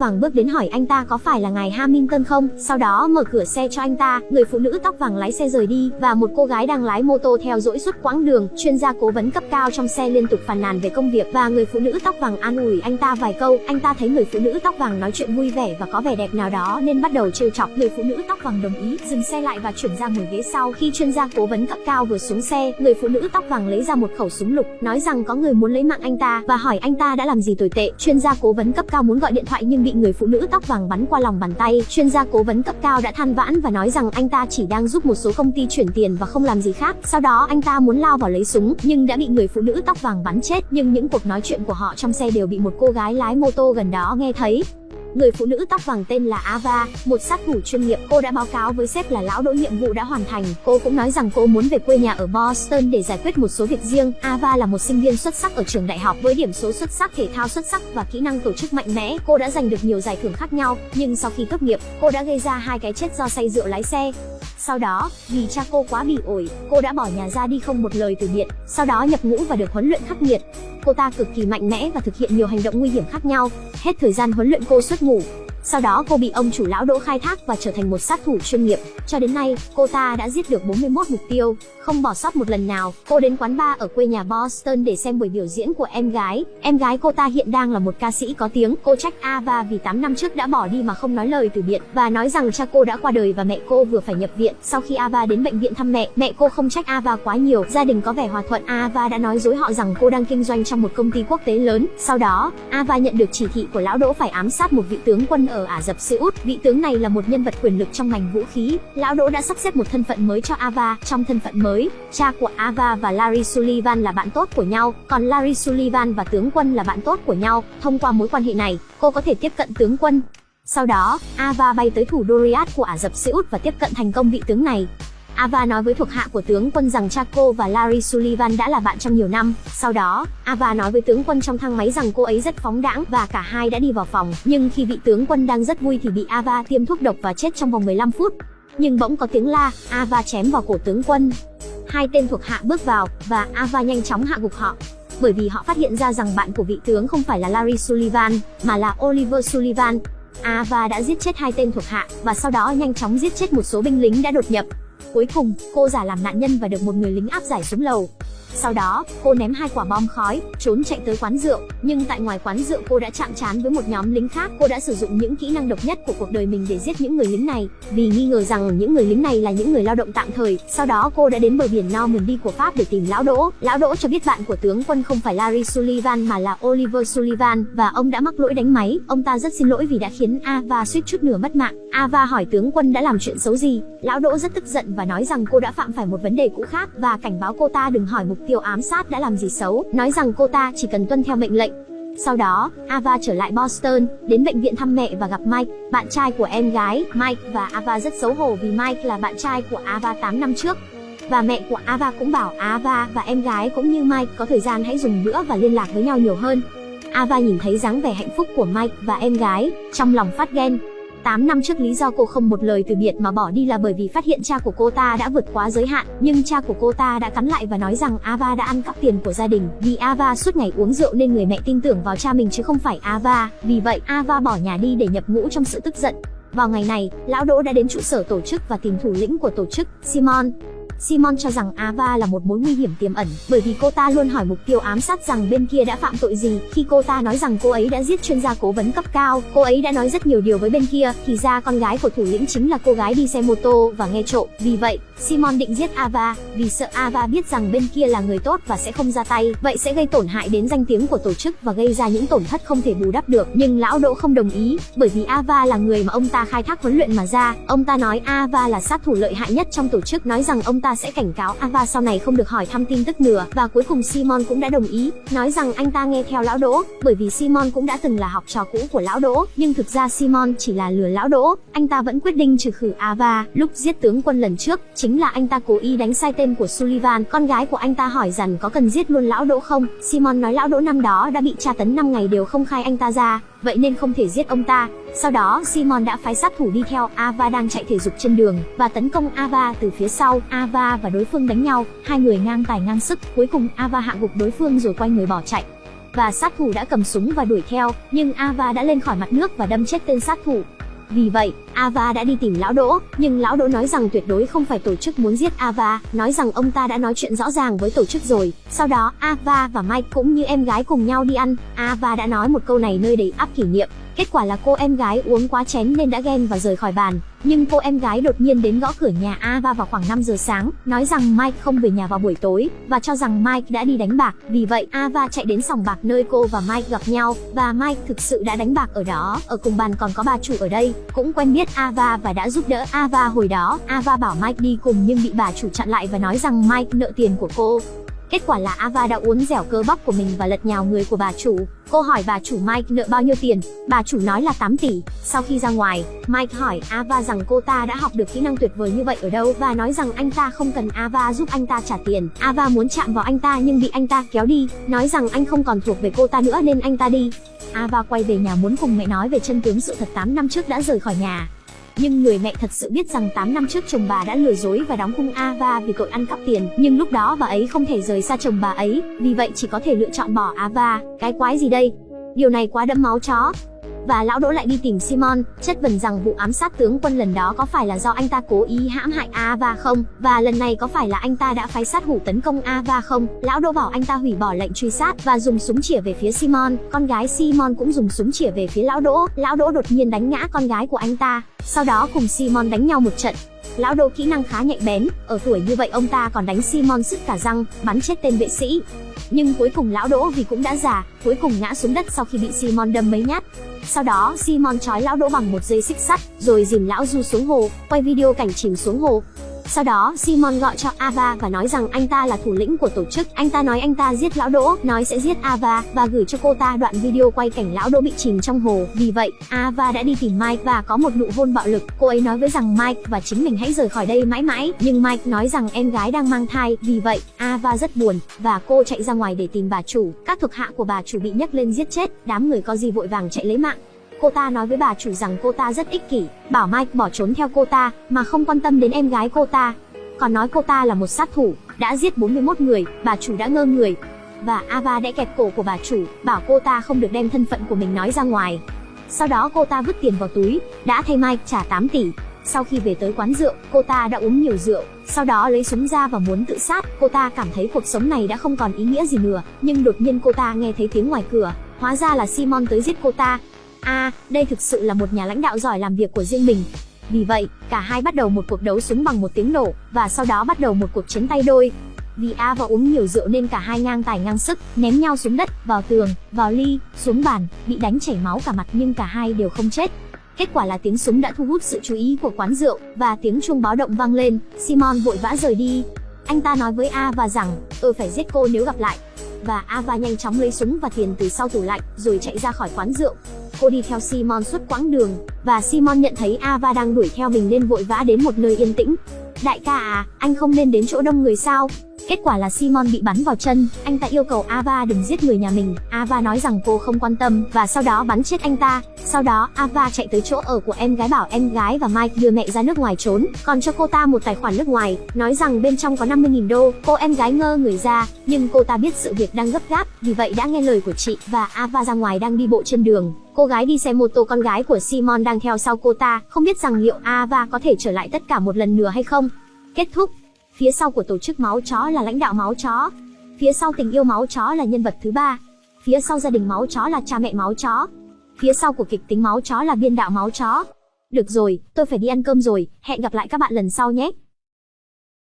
vàng bước đến hỏi anh ta có phải là ngài Hamilton không, sau đó mở cửa xe cho anh ta, người phụ nữ tóc vàng lái xe rời đi, và một cô gái đang lái mô tô theo dõi suốt quãng đường, chuyên gia cố vấn cấp cao trong xe liên tục phàn nàn về công việc và người phụ nữ tóc vàng an ủi anh ta vài câu, anh ta thấy người phụ nữ tóc vàng nói chuyện vui vẻ và có vẻ đẹp nào đó nên bắt đầu trêu chọc, người phụ nữ tóc vàng đồng ý, dừng xe lại và chuyển ra ngồi ghế sau, khi chuyên gia cố vấn cấp cao vừa xuống xe, người phụ nữ tóc vàng lấy ra một khẩu súng lục, nói rằng có người muốn lấy mạng anh ta và hỏi anh ta đã làm gì tồi tệ, chuyên gia cố vấn cấp cao muốn gọi điện thoại nhưng bị người phụ nữ tóc vàng bắn qua lòng bàn tay. Chuyên gia cố vấn cấp cao đã than vãn và nói rằng anh ta chỉ đang giúp một số công ty chuyển tiền và không làm gì khác. Sau đó anh ta muốn lao vào lấy súng, nhưng đã bị người phụ nữ tóc vàng bắn chết. Nhưng những cuộc nói chuyện của họ trong xe đều bị một cô gái lái mô tô gần đó nghe thấy. Người phụ nữ tóc vàng tên là Ava, một sát thủ chuyên nghiệp. Cô đã báo cáo với sếp là lão đỗ nhiệm vụ đã hoàn thành. Cô cũng nói rằng cô muốn về quê nhà ở Boston để giải quyết một số việc riêng. Ava là một sinh viên xuất sắc ở trường đại học với điểm số xuất sắc, thể thao xuất sắc và kỹ năng tổ chức mạnh mẽ. Cô đã giành được nhiều giải thưởng khác nhau, nhưng sau khi tốt nghiệp, cô đã gây ra hai cái chết do say rượu lái xe. Sau đó, vì cha cô quá bỉ ổi, cô đã bỏ nhà ra đi không một lời từ biệt, sau đó nhập ngũ và được huấn luyện khắc nghiệt. Cô ta cực kỳ mạnh mẽ và thực hiện nhiều hành động nguy hiểm khác nhau. Hết thời gian huấn luyện cô xuất ngủ, sau đó cô bị ông chủ lão Đỗ khai thác và trở thành một sát thủ chuyên nghiệp. Cho đến nay, cô ta đã giết được 41 mục tiêu, không bỏ sót một lần nào. Cô đến quán bar ở quê nhà Boston để xem buổi biểu diễn của em gái. Em gái cô ta hiện đang là một ca sĩ có tiếng. Cô trách Ava vì 8 năm trước đã bỏ đi mà không nói lời từ biệt và nói rằng cha cô đã qua đời và mẹ cô vừa phải nhập viện. Sau khi Ava đến bệnh viện thăm mẹ, mẹ cô không trách Ava quá nhiều. Gia đình có vẻ hòa thuận. Ava đã nói dối họ rằng cô đang kinh doanh trong một công ty quốc tế lớn. Sau đó, Ava nhận được chỉ thị của lão Đỗ phải ám sát một vị tướng quân ở ở Ả Rập Xê Út. Vị tướng này là một nhân vật quyền lực trong ngành vũ khí. Lão Đỗ đã sắp xếp một thân phận mới cho Ava. Trong thân phận mới, cha của Ava và Larry Sullivan là bạn tốt của nhau, còn Larry Sullivan và tướng quân là bạn tốt của nhau. Thông qua mối quan hệ này, cô có thể tiếp cận tướng quân. Sau đó, Ava bay tới thủ đô Riyadh của Ả Rập Xê Út và tiếp cận thành công vị tướng này. Ava nói với thuộc hạ của tướng quân rằng cha cô và Larry Sullivan đã là bạn trong nhiều năm. Sau đó, Ava nói với tướng quân trong thang máy rằng cô ấy rất phóng đãng và cả hai đã đi vào phòng. Nhưng khi vị tướng quân đang rất vui thì bị Ava tiêm thuốc độc và chết trong vòng 15 phút. Nhưng bỗng có tiếng la, Ava chém vào cổ tướng quân. Hai tên thuộc hạ bước vào và Ava nhanh chóng hạ gục họ bởi vì họ phát hiện ra rằng bạn của vị tướng không phải là Larry Sullivan, mà là Oliver Sullivan. Ava đã giết chết hai tên thuộc hạ và sau đó nhanh chóng giết chết một số binh lính đã đột nhập. Cuối cùng, cô giả làm nạn nhân và được một người lính áp giải xuống lầu. Sau đó, cô ném hai quả bom khói, trốn chạy tới quán rượu, nhưng tại ngoài quán rượu cô đã chạm trán với một nhóm lính khác. Cô đã sử dụng những kỹ năng độc nhất của cuộc đời mình để giết những người lính này, vì nghi ngờ rằng những người lính này là những người lao động tạm thời. Sau đó cô đã đến bờ biển Normandy của Pháp để tìm lão Đỗ. Lão Đỗ cho biết bạn của tướng quân không phải Larry Sullivan mà là Oliver Sullivan và ông đã mắc lỗi đánh máy. Ông ta rất xin lỗi vì đã khiến Ava suýt chút nửa mất mạng. Ava hỏi tướng quân đã làm chuyện xấu gì. Lão Đỗ rất tức giận và nói rằng cô đã phạm phải một vấn đề cũ khác và cảnh báo cô ta đừng hỏi mục tiêu ám sát đã làm gì xấu, nói rằng cô ta chỉ cần tuân theo mệnh lệnh. Sau đó, Ava trở lại Boston, đến bệnh viện thăm mẹ và gặp Mike, bạn trai của em gái. Mike và Ava rất xấu hổ vì Mike là bạn trai của Ava 8 năm trước. Và mẹ của Ava cũng bảo Ava và em gái cũng như Mike có thời gian hãy dùng bữa và liên lạc với nhau nhiều hơn. Ava nhìn thấy dáng vẻ hạnh phúc của Mike và em gái, trong lòng phát ghen. 8 năm trước lý do cô không một lời từ biệt mà bỏ đi là bởi vì phát hiện cha của cô ta đã vượt quá giới hạn, nhưng cha của cô ta đã cắn lại và nói rằng Ava đã ăn cắp tiền của gia đình. Vì Ava suốt ngày uống rượu nên người mẹ tin tưởng vào cha mình chứ không phải Ava, vì vậy Ava bỏ nhà đi để nhập ngũ trong sự tức giận. Vào ngày này, lão Đỗ đã đến trụ sở tổ chức và tìm thủ lĩnh của tổ chức, Simon. Simon cho rằng Ava là một mối nguy hiểm tiềm ẩn, bởi vì cô ta luôn hỏi mục tiêu ám sát rằng bên kia đã phạm tội gì. Khi cô ta nói rằng cô ấy đã giết chuyên gia cố vấn cấp cao, cô ấy đã nói rất nhiều điều với bên kia, thì ra con gái của thủ lĩnh chính là cô gái đi xe mô tô và nghe trộm. Vì vậy, Simon định giết Ava, vì sợ Ava biết rằng bên kia là người tốt và sẽ không ra tay, vậy sẽ gây tổn hại đến danh tiếng của tổ chức và gây ra những tổn thất không thể bù đắp được. Nhưng lão Đỗ không đồng ý, bởi vì Ava là người mà ông ta khai thác huấn luyện mà ra. Ông ta nói Ava là sát thủ lợi hại nhất trong tổ chức, nói rằng ông ta sẽ cảnh cáo Ava sau này không được hỏi thăm tin tức nữa và cuối cùng Simon cũng đã đồng ý, nói rằng anh ta nghe theo lão Đỗ, bởi vì Simon cũng đã từng là học trò cũ của lão Đỗ, nhưng thực ra Simon chỉ là lừa lão Đỗ, anh ta vẫn quyết định trừ khử Ava. Lúc giết tướng quân lần trước, chính là anh ta cố ý đánh sai tên của Sullivan, con gái của anh ta hỏi rằng có cần giết luôn lão Đỗ không? Simon nói lão Đỗ năm đó đã bị tra tấn 5 ngày đều không khai anh ta ra, vậy nên không thể giết ông ta. Sau đó, Simon đã phái sát thủ đi theo Ava đang chạy thể dục trên đường và tấn công Ava từ phía sau. Ava và đối phương đánh nhau, hai người ngang tài ngang sức, cuối cùng Ava hạ gục đối phương rồi quay người bỏ chạy. và sát thủ đã cầm súng và đuổi theo, nhưng Ava đã lên khỏi mặt nước và đâm chết tên sát thủ. Vì vậy, Ava đã đi tìm lão Đỗ, nhưng lão Đỗ nói rằng tuyệt đối không phải tổ chức muốn giết Ava, nói rằng ông ta đã nói chuyện rõ ràng với tổ chức rồi. Sau đó, Ava và Mike cũng như em gái cùng nhau đi ăn. Ava đã nói một câu này nơi đầy áp kỷ niệm. Kết quả là cô em gái uống quá chén nên đã ghen và rời khỏi bàn. Nhưng cô em gái đột nhiên đến gõ cửa nhà Ava vào khoảng 5 giờ sáng, nói rằng Mike không về nhà vào buổi tối và cho rằng Mike đã đi đánh bạc. Vì vậy, Ava chạy đến sòng bạc nơi cô và Mike gặp nhau và Mike thực sự đã đánh bạc ở đó. Ở cùng bàn còn có bà chủ ở đây, cũng quen biết Ava và đã giúp đỡ Ava hồi đó. Ava bảo Mike đi cùng nhưng bị bà chủ chặn lại và nói rằng Mike nợ tiền của cô. Kết quả là Ava đã uốn dẻo cơ bắp của mình và lật nhào người của bà chủ. Cô hỏi bà chủ Mike nợ bao nhiêu tiền, bà chủ nói là 8 tỷ. Sau khi ra ngoài, Mike hỏi Ava rằng cô ta đã học được kỹ năng tuyệt vời như vậy ở đâu và nói rằng anh ta không cần Ava giúp anh ta trả tiền. Ava muốn chạm vào anh ta nhưng bị anh ta kéo đi, nói rằng anh không còn thuộc về cô ta nữa nên anh ta đi. Ava quay về nhà muốn cùng mẹ nói về chân tướng sự thật 8 năm trước đã rời khỏi nhà. Nhưng người mẹ thật sự biết rằng 8 năm trước chồng bà đã lừa dối và đóng khung Ava vì tội ăn cắp tiền, nhưng lúc đó bà ấy không thể rời xa chồng bà ấy, vì vậy chỉ có thể lựa chọn bỏ Ava. Cái quái gì đây? Điều này quá đẫm máu chó và lão Đỗ lại đi tìm Simon, chất vấn rằng vụ ám sát tướng quân lần đó có phải là do anh ta cố ý hãm hại Ava không? Và lần này có phải là anh ta đã phái sát thủ tấn công Ava không? Lão Đỗ bảo anh ta hủy bỏ lệnh truy sát và dùng súng chĩa về phía Simon. Con gái Simon cũng dùng súng chĩa về phía lão Đỗ. Lão Đỗ đột nhiên đánh ngã con gái của anh ta. Sau đó cùng Simon đánh nhau một trận. Lão Đỗ kỹ năng khá nhạy bén, ở tuổi như vậy ông ta còn đánh Simon sứt cả răng, bắn chết tên vệ sĩ. Nhưng cuối cùng lão Đỗ vì cũng đã già, cuối cùng ngã xuống đất sau khi bị Simon đâm mấy nhát. Sau đó, Simon trói lão Đỗ bằng một dây xích sắt, rồi dìm lão Du xuống hồ, quay video cảnh chìm xuống hồ. Sau đó, Simon gọi cho Ava và nói rằng anh ta là thủ lĩnh của tổ chức. Anh ta nói anh ta giết lão Đỗ, nói sẽ giết Ava và gửi cho cô ta đoạn video quay cảnh lão Đỗ bị chìm trong hồ. Vì vậy, Ava đã đi tìm Mike và có một nụ hôn bạo lực. Cô ấy nói với rằng Mike và chính mình hãy rời khỏi đây mãi mãi. Nhưng Mike nói rằng em gái đang mang thai. Vì vậy, Ava rất buồn và cô chạy ra ngoài để tìm bà chủ. Các thuộc hạ của bà chủ bị nhấc lên giết chết. Đám người có gì vội vàng chạy lấy mạng. Cô ta nói với bà chủ rằng cô ta rất ích kỷ, bảo Mike bỏ trốn theo cô ta, mà không quan tâm đến em gái cô ta. Còn nói cô ta là một sát thủ, đã giết 41 người, bà chủ đã ngơ người. Và Ava đã kẹp cổ của bà chủ, bảo cô ta không được đem thân phận của mình nói ra ngoài. Sau đó cô ta vứt tiền vào túi, đã thay Mike trả 8 tỷ. Sau khi về tới quán rượu, cô ta đã uống nhiều rượu, sau đó lấy súng ra và muốn tự sát. Cô ta cảm thấy cuộc sống này đã không còn ý nghĩa gì nữa, nhưng đột nhiên cô ta nghe thấy tiếng ngoài cửa, hóa ra là Simon tới giết cô ta. À, đây thực sự là một nhà lãnh đạo giỏi làm việc của riêng mình. Vì vậy, cả hai bắt đầu một cuộc đấu súng bằng một tiếng nổ, và sau đó bắt đầu một cuộc chiến tay đôi. Vì A và uống nhiều rượu nên cả hai ngang tài ngang sức, ném nhau xuống đất, vào tường, vào ly, xuống bàn, bị đánh chảy máu cả mặt nhưng cả hai đều không chết. Kết quả là tiếng súng đã thu hút sự chú ý của quán rượu, và tiếng chuông báo động vang lên, Simon vội vã rời đi. Anh ta nói với A và rằng, tôi phải giết cô nếu gặp lại. Và Ava nhanh chóng lấy súng và tiền từ sau tủ lạnh, rồi chạy ra khỏi quán rượu. Cô đi theo Simon suốt quãng đường, và Simon nhận thấy Ava đang đuổi theo mình nên vội vã đến một nơi yên tĩnh. Đại ca à, anh không nên đến chỗ đông người sao? Kết quả là Simon bị bắn vào chân, anh ta yêu cầu Ava đừng giết người nhà mình. Ava nói rằng cô không quan tâm và sau đó bắn chết anh ta. Sau đó Ava chạy tới chỗ ở của em gái bảo em gái và Mike đưa mẹ ra nước ngoài trốn, còn cho cô ta một tài khoản nước ngoài, nói rằng bên trong có 50.000 đô. Cô em gái ngơ người ra, nhưng cô ta biết sự việc đang gấp gáp, vì vậy đã nghe lời của chị và Ava ra ngoài đang đi bộ trên đường. Cô gái đi xe mô tô con gái của Simon đang theo sau cô ta, không biết rằng liệu Ava có thể trở lại tất cả một lần nữa hay không. Kết thúc Phía sau của tổ chức máu chó là lãnh đạo máu chó. Phía sau tình yêu máu chó là nhân vật thứ ba. Phía sau gia đình máu chó là cha mẹ máu chó. Phía sau của kịch tính máu chó là biên đạo máu chó. Được rồi, tôi phải đi ăn cơm rồi, hẹn gặp lại các bạn lần sau nhé.